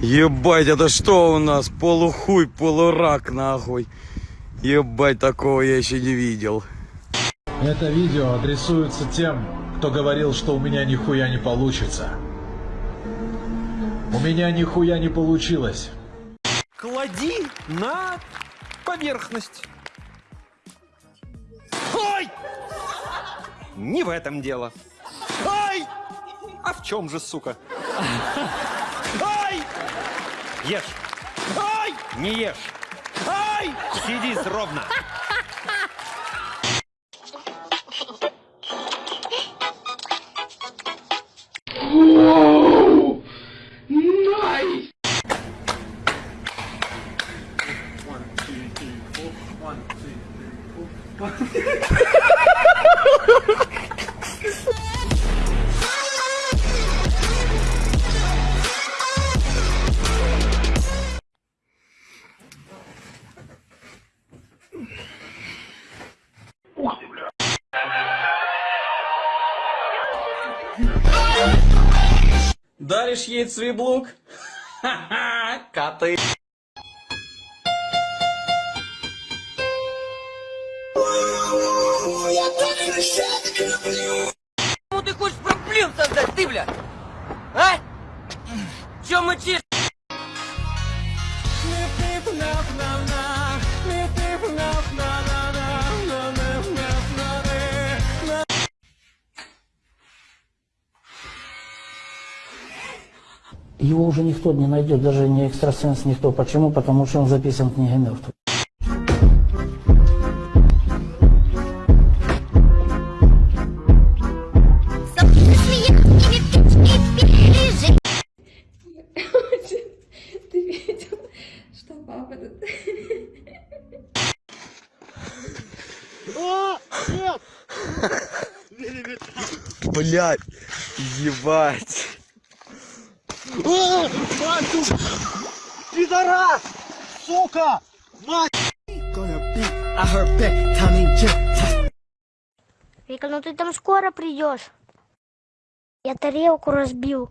Ебать, это что у нас? Полухуй, полурак, нахуй. Ебать, такого я еще не видел. Это видео адресуется тем, кто говорил, что у меня нихуя не получится. У меня нихуя не получилось. Клади на поверхность. Ой! Не в этом дело. Ай! А в чем же, сука? Ай! Ешь. Ай! Не ешь. Ай! Сиди ровно. Даришь ей цвиблук? Ха-ха, коты. Почему ты хочешь проблем создать, ты, бля? А? Чё мычишь? Его уже никто не найдет, даже не экстрасенс, никто. Почему? Потому что он записан в книге мертвых. Блять, ебать. Вика, ну ты там скоро придешь. Я тарелку разбил,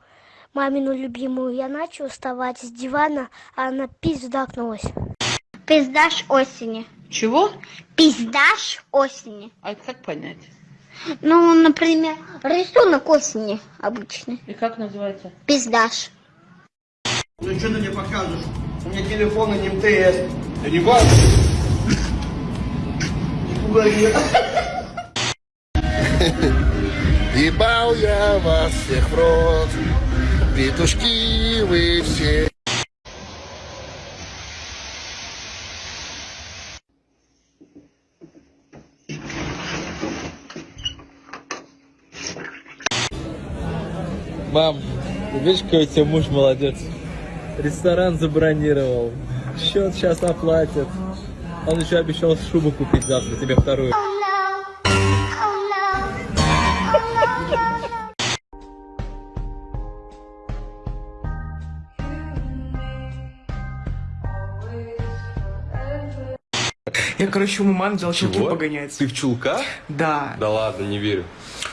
мамину любимую. Я начал вставать с дивана, а она пиздакнулась. Пиздаш осени. Чего? Пиздаш осени. А это как понять? Ну, например, рисунок осени обычный. И как называется? Пиздаш. Ну что ты мне показываешь? У меня телефон и не МТС. Да не важно. Не пугай меня. Ебал я вас всех в рот, петушки вы все. Мам, видишь, какой у тебя муж молодец. Ресторан забронировал. Счет сейчас оплатят. Он еще обещал шубу купить завтра, тебе вторую. Я, короче, у мамы взял чулки погонять. Ты в чулках? Да. Да ладно, не верю.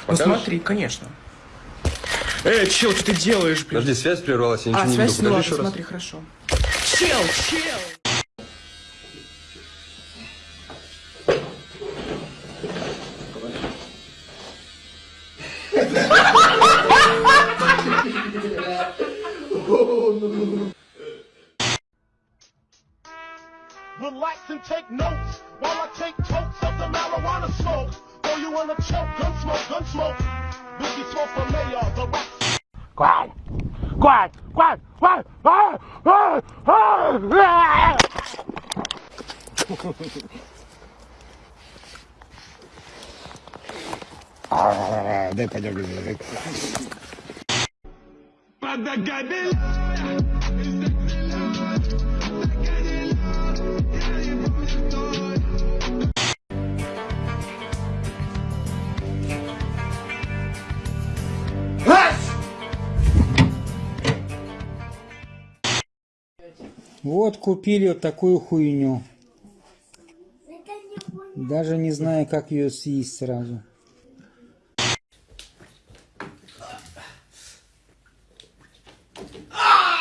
Ну Покажешь? смотри, конечно. Эй, чел, что ты делаешь, блин? Подожди, связь прервалась, я ничего а, не связь, видел. ну ладно, еще раз. смотри, хорошо. Чел, чел! Relax and take notes while I take totes of the marijuana smoke. Throw you in a choke, gun smoke, gun smoke. Whiskey smoke for mayor, the quatro, quatro, quatro, quatro, ah, ah, ah, ah. Ah, detalhe. Para da cadela. Вот купили вот такую хуйню. Даже не знаю, как ее съесть сразу. А!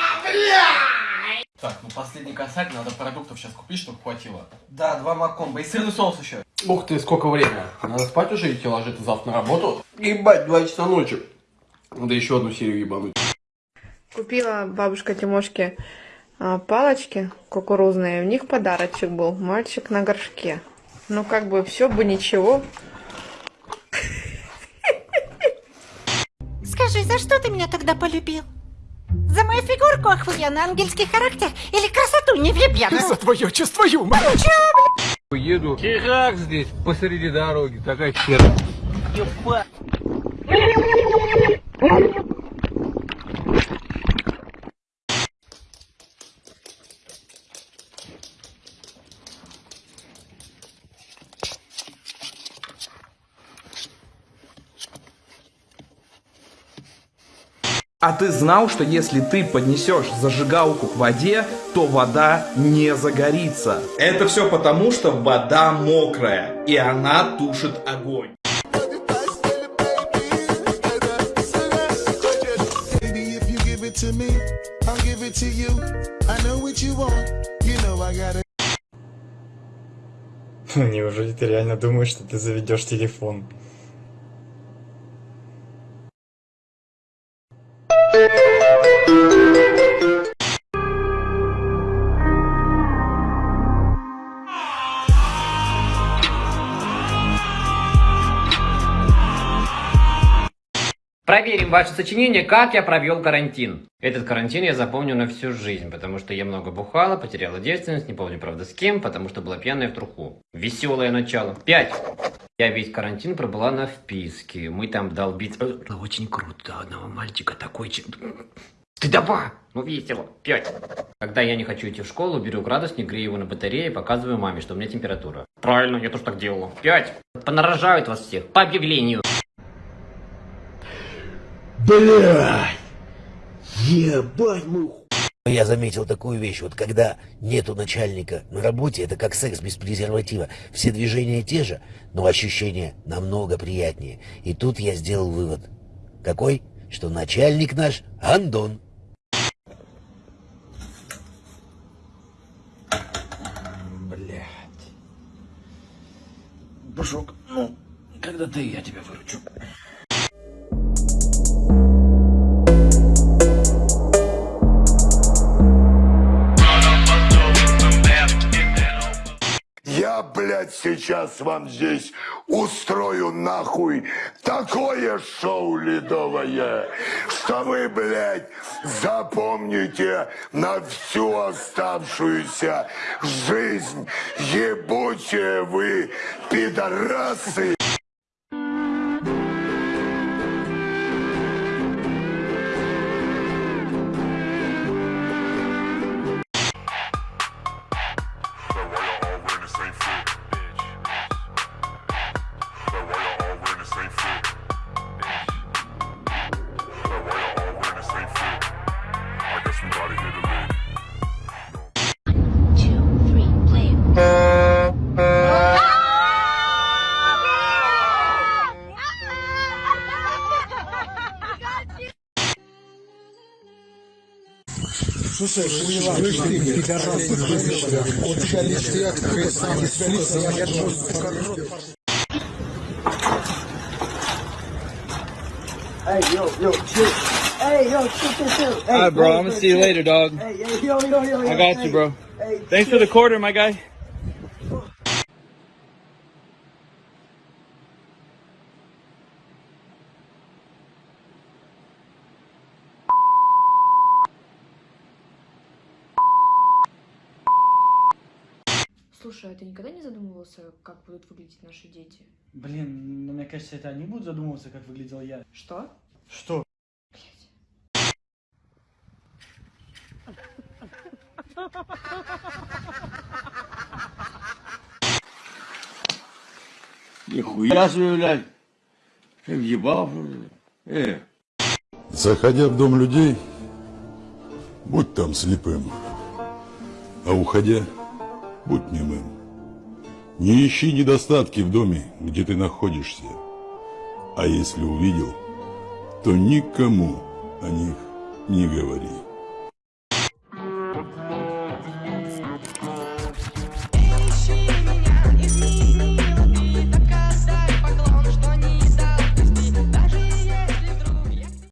Так, ну последний косарь, надо продуктов сейчас купить, чтобы хватило. Да, два макомба и сырный соус еще. Ух ты, сколько времени. Надо спать уже идти ложиться завтра на работу. Ебать, два часа ночи. Надо еще одну серию ебануть. Купила бабушка Тимошке а, палочки кукурузные. В них подарочек был. Мальчик на горшке. Ну, как бы все бы ничего. Скажи, за что ты меня тогда полюбил? За мою фигурку охуенно, ангельский характер или красоту невъебенную? За твое чувство юмора. Еду. Херак здесь, посреди дороги, такая хера. А ты знал, что если ты поднесешь зажигалку к воде, то вода не загорится? Это все потому, что вода мокрая, и она тушит огонь. Неужели ты реально думаешь, что ты заведешь телефон? Проверим ваше сочинение «Как я провел карантин». Этот карантин я запомню на всю жизнь, потому что я много бухала, потеряла девственность, не помню, правда, с кем, потому что была пьяная в труху. Веселое начало. Пять. Я весь карантин пробыла на вписке. Мы там долбить... Э, Очень круто. Одного мальчика такой... че- Стыдоба! Ну весело. Пять. Когда я не хочу идти в школу, беру градусник, грею его на батарее и показываю маме, что у меня температура. Правильно, я тоже так делала. Пять. Понарожают вас всех. По объявлению. Блядь! Ебать мой Я заметил такую вещь, вот когда нету начальника на работе, это как секс без презерватива. Все движения те же, но ощущения намного приятнее. И тут я сделал вывод. Какой? Что начальник наш Андон. Блядь. Бушок, ну, когда ты, я тебя выручу. Сейчас вам здесь устрою нахуй такое шоу ледовое, что вы, блядь, запомните на всю оставшуюся жизнь. Ебучие вы, пидорасы! Слушай, слышь ты, пидорас, у тебя листья, ты сам я Hey, yo, yo, shit. Hey, yo, shit, shit, shit. Hey, Alright, bro, hey, I'm gonna hey, see you shit. later, dog. Hey, yo, yo, yo, yo, I yo, got hey, you, bro. Hey, Thanks for the quarter, my guy. Слушай, а ты никогда не задумывался, как будут выглядеть наши дети? Блин, ну мне кажется, это они будут задумываться, как выглядел я. Что? Что? Нихуя себе, блядь. Ты въебал? Э. Заходя в дом людей, будь там слепым, а уходя, будь немым. Не ищи недостатки в доме, где ты находишься, а если увидел, то никому о них не говори.